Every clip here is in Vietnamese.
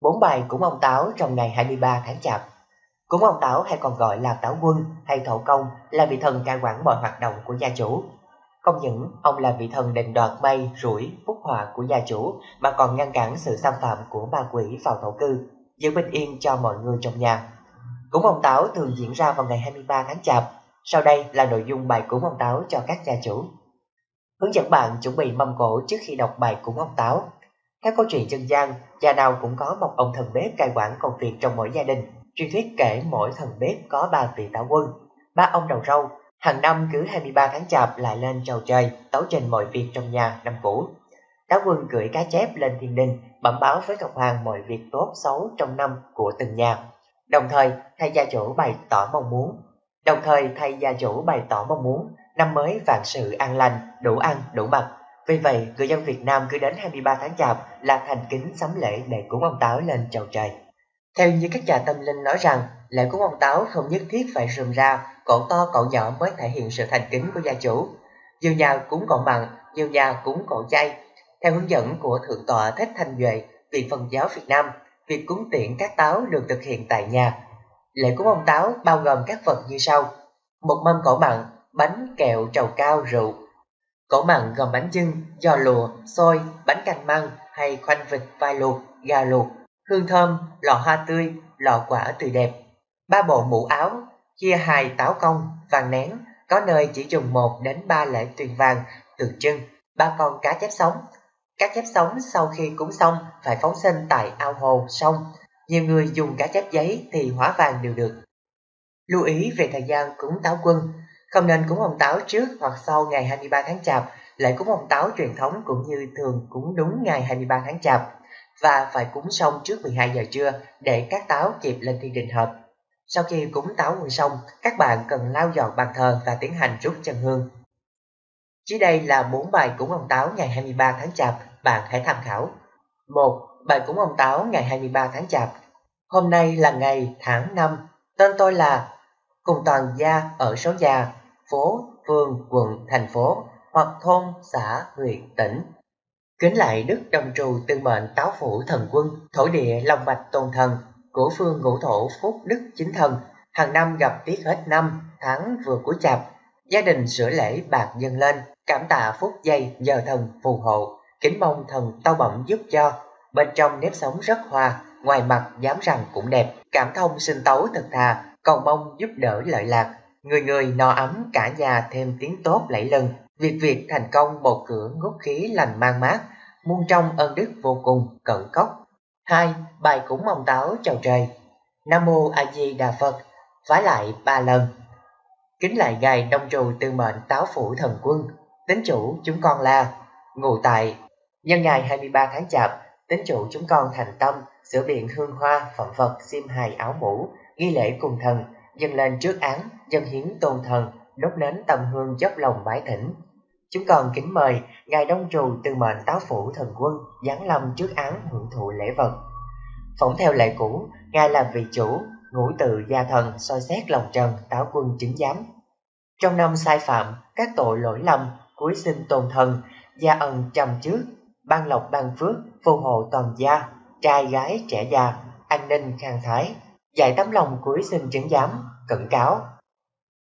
Bốn bài cúng ông Táo trong ngày 23 tháng Chạp. Cúng ông Táo hay còn gọi là Táo Quân hay Thổ Công là vị thần cai quản mọi hoạt động của gia chủ. Không những ông là vị thần định đoạt may, rủi, phúc họa của gia chủ mà còn ngăn cản sự xâm phạm của ma quỷ vào thổ cư, giữ bình yên cho mọi người trong nhà. Cúng ông Táo thường diễn ra vào ngày 23 tháng Chạp. Sau đây là nội dung bài cúng ông Táo cho các gia chủ. Hướng dẫn bạn chuẩn bị mâm cổ trước khi đọc bài cúng ông Táo. Theo câu chuyện dân gian, gia nào cũng có một ông thần bếp cai quản công việc trong mỗi gia đình. Truyền thuyết kể mỗi thần bếp có ba vị táo quân, ba ông đầu râu. Hàng năm cứ 23 tháng chạp lại lên chầu trời, tấu trình mọi việc trong nhà năm cũ. Táo quân gửi cá chép lên thiên đình, bẩm báo với Ngọc Hoàng mọi việc tốt xấu trong năm của từng nhà. Đồng thời, thay gia chủ bày tỏ mong muốn. Đồng thời, thay gia chủ bày tỏ mong muốn năm mới vạn sự an lành, đủ ăn, đủ mặc, vì vậy, người dân Việt Nam cứ đến 23 tháng Chạp là thành kính sắm lễ để cúng ông Táo lên chầu trời. Theo như các nhà tâm linh nói rằng, lễ cúng ông Táo không nhất thiết phải rườm ra, cậu to cậu nhỏ mới thể hiện sự thành kính của gia chủ. Nhiều nhà cúng cậu mặn, nhiều nhà cúng cậu chay. Theo hướng dẫn của Thượng tọa Thích Thanh Duệ, Viện Phật giáo Việt Nam, việc cúng tiễn các táo được thực hiện tại nhà. Lễ cúng ông Táo bao gồm các vật như sau. Một mâm cỗ mặn, bánh, kẹo, trầu cao, rượu, Cỗ mặn gồm bánh chưng, giò lụa, xôi, bánh canh măng hay khoanh vịt vai luộc, gà luộc, hương thơm, lọ hoa tươi, lọ quả tươi đẹp. Ba bộ mũ áo, chia hài táo công, vàng nén, có nơi chỉ dùng một đến ba lễ tuyền vàng, tượng trưng, ba con cá chép sống. Cá chép sống sau khi cúng xong phải phóng sinh tại ao hồ, sông. Nhiều người dùng cá chép giấy thì hóa vàng đều được. Lưu ý về thời gian cúng táo quân, không nên cúng ông Táo trước hoặc sau ngày 23 tháng Chạp, lễ cúng ông Táo truyền thống cũng như thường cúng đúng ngày 23 tháng Chạp và phải cúng xong trước 12 giờ trưa để các táo kịp lên thiên đình hợp. Sau khi cúng táo quân xong, các bạn cần lau dọn bàn thờ và tiến hành rút chân hương. Dưới đây là 4 bài cúng ông Táo ngày 23 tháng Chạp, bạn hãy tham khảo. 1. Bài cúng ông Táo ngày 23 tháng Chạp. Hôm nay là ngày tháng 5, tên tôi là cùng toàn gia ở số nhà phố, phường, quận, thành phố hoặc thôn, xã, huyện, tỉnh. Kính lại Đức Đồng Trù tư mệnh táo phủ thần quân, thổ địa Long bạch tôn thần, của phương ngũ thổ phúc đức chính thần, hàng năm gặp tiết hết năm, tháng vừa cuối chạp, gia đình sửa lễ bạc dân lên, cảm tạ phúc dây nhờ thần phù hộ, kính mong thần tao bẩm giúp cho, bên trong nếp sống rất hòa, ngoài mặt dám rằng cũng đẹp, cảm thông sinh tấu thật thà, cầu mong giúp đỡ lợi lạc, Người người no ấm cả nhà thêm tiếng tốt lẫy lừng. Việc việc thành công một cửa ngút khí lành mang mát, muôn trong ơn đức vô cùng cận cốc. hai Bài cúng ông táo chào trời. Nam mô A Di Đà Phật, phái lại ba lần. Kính lại ngài đông trù tư mệnh táo phủ thần quân, tính chủ chúng con là ngụ tại nhân ngày 23 tháng chạp, tính chủ chúng con thành tâm sửa biện hương hoa phẩm vật xiêm hài áo mũ ghi lễ cùng thần dâng lên trước án, dân hiến tôn thần, đốt nến tâm hương dốc lòng bái thỉnh. Chúng còn kính mời Ngài Đông Trù từ mệnh táo phủ thần quân giáng lâm trước án hưởng thụ lễ vật. Phỏng theo lệ cũ, Ngài là vị chủ, ngũ tự gia thần soi xét lòng trần táo quân chứng giám. Trong năm sai phạm, các tội lỗi lầm, cuối sinh tôn thần, gia ân trầm trước, ban lộc ban phước, phù hộ toàn gia, trai gái trẻ già, an ninh khang thái, dạy tấm lòng cuối xin chứng giám, cẩn cáo.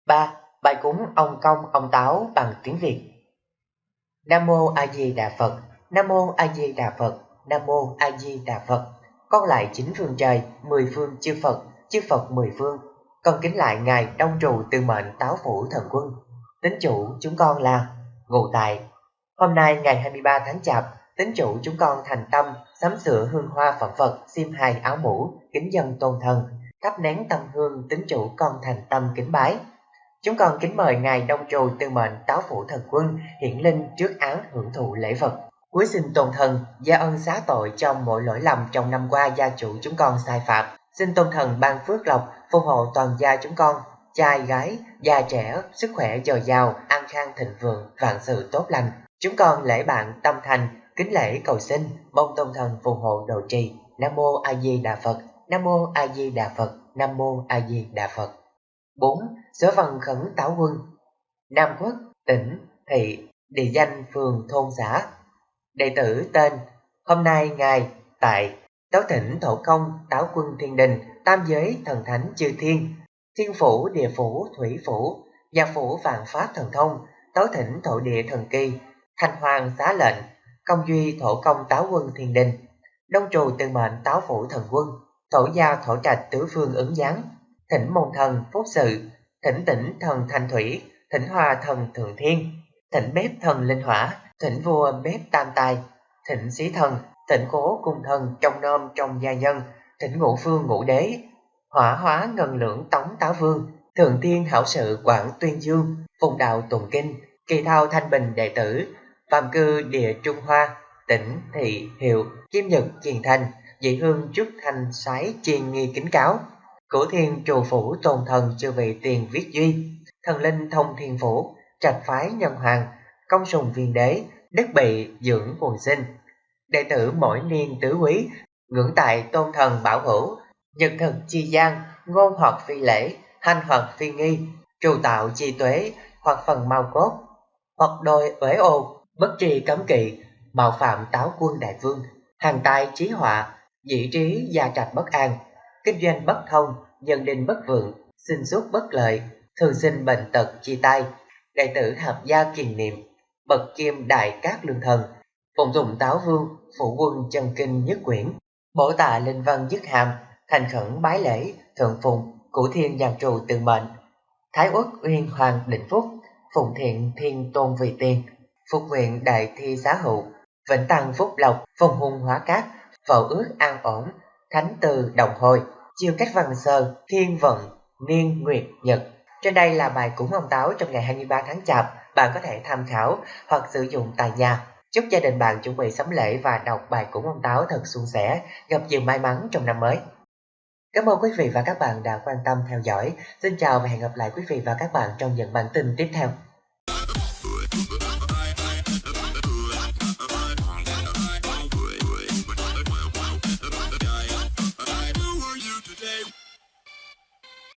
3. Bài cúng ông công ông táo bằng tiếng Việt Nam Mô A Di Đà Phật Nam Mô A Di Đà Phật Nam Mô A Di Đà Phật Con lại chín phương trời, mười phương chư Phật, chư Phật mười phương. Con kính lại Ngài Đông Trụ từ Mệnh Táo Phủ Thần Quân. Tính chủ chúng con là Ngụ Tại. Hôm nay ngày 23 tháng Chạp, tính chủ chúng con thành tâm sắm sửa hương hoa phẩm Phật, xiêm hài áo mũ, kính dân tôn thần, thắp nén tâm hương tính chủ con thành tâm kính bái. Chúng con kính mời Ngài Đông Trù Tư Mệnh Táo Phủ Thần Quân hiển linh trước án hưởng thụ lễ vật. Cuối xin tôn thần, gia ân xá tội trong mọi lỗi lầm trong năm qua gia chủ chúng con sai phạm. Xin tôn thần ban phước lộc, phù hộ toàn gia chúng con, trai gái, già trẻ, sức khỏe dồi dào, an khang thịnh vượng, vạn sự tốt lành. Chúng con lễ bạn tâm thành, kính lễ cầu xin, mong tôn thần phù hộ độ trì. Nam Mô A Di Đà Phật Nam Mô A Di Đà Phật, Nam Mô A Di Đà Phật. 4. sở phần khẩn táo quân Nam Quốc, tỉnh, thị, địa danh phường thôn xã. Đệ tử tên Hôm nay Ngài tại táo thỉnh thổ công, táo quân thiên đình, tam giới thần thánh chư thiên, thiên phủ, địa phủ, thủy phủ, gia phủ vạn pháp thần thông, táo thỉnh thổ địa thần kỳ, thanh hoàng xá lệnh, công duy thổ công táo quân thiên đình, đông trù tư mệnh táo phủ thần quân, thổ giao thổ trạch tứ phương ứng giáng, thỉnh môn thần phúc sự, thỉnh tỉnh thần thanh thủy, thỉnh hòa thần thượng thiên, thỉnh bếp thần linh hỏa, thỉnh vua bếp tam tài, thỉnh sĩ thần, thỉnh cố cung thần trong nôm trong gia nhân, thỉnh ngũ phương ngũ đế, hỏa hóa ngân lượng tống táo vương, thượng thiên hảo sự quảng tuyên dương, phùng đạo tùng kinh, kỳ thao thanh bình đệ tử, phạm cư địa trung hoa, tỉnh thị hiệu, kim nhật kiền thành, dị hương trúc thành sái chiền nghi kính cáo. Cửu thiên trù phủ tôn thần chư vị tiền viết duy, thần linh thông thiên phủ, trạch phái nhân hoàng, công sùng viên đế, đất bị dưỡng quần sinh. Đệ tử mỗi niên tứ quý, ngưỡng tại tôn thần bảo hữu, nhật thực chi gian, ngôn hoặc phi lễ, hành hoặc phi nghi, trù tạo chi tuế, hoặc phần mau cốt, hoặc đôi uế ô, bất tri cấm kỵ, mạo phạm táo quân đại vương, hàng tài trí họa, dĩ trí gia trạch bất an, kinh doanh bất thông, nhân đình bất vượng, sinh xuất bất lợi, thường sinh bệnh tật chi tay, đệ tử hợp gia kiền niệm, bậc kim đại cát lương thần, phụng dụng táo vương, phụ quân chân kinh nhất quyển, bổ tạ linh văn dứt hàm, thành khẩn bái lễ, thượng phụng, cửu thiên giàn trù tự mệnh, thái uất uyên hoàng định phúc, phụng thiện thiên tôn vị tiền, phục nguyện đại thi xá hữu, vĩnh tăng phúc lộc, phong hung hóa cát, phậu ước an ổn, thánh từ đồng hồi, chiêu cách văn sơ, thiên vận, niên nguyệt nhật. Trên đây là bài cúng ông Táo trong ngày 23 tháng Chạp, bạn có thể tham khảo hoặc sử dụng tại nhà. Chúc gia đình bạn chuẩn bị sắm lễ và đọc bài cúng ông Táo thật suôn sẻ, gặp nhiều may mắn trong năm mới. Cảm ơn quý vị và các bạn đã quan tâm theo dõi. Xin chào và hẹn gặp lại quý vị và các bạn trong những bản tin tiếp theo.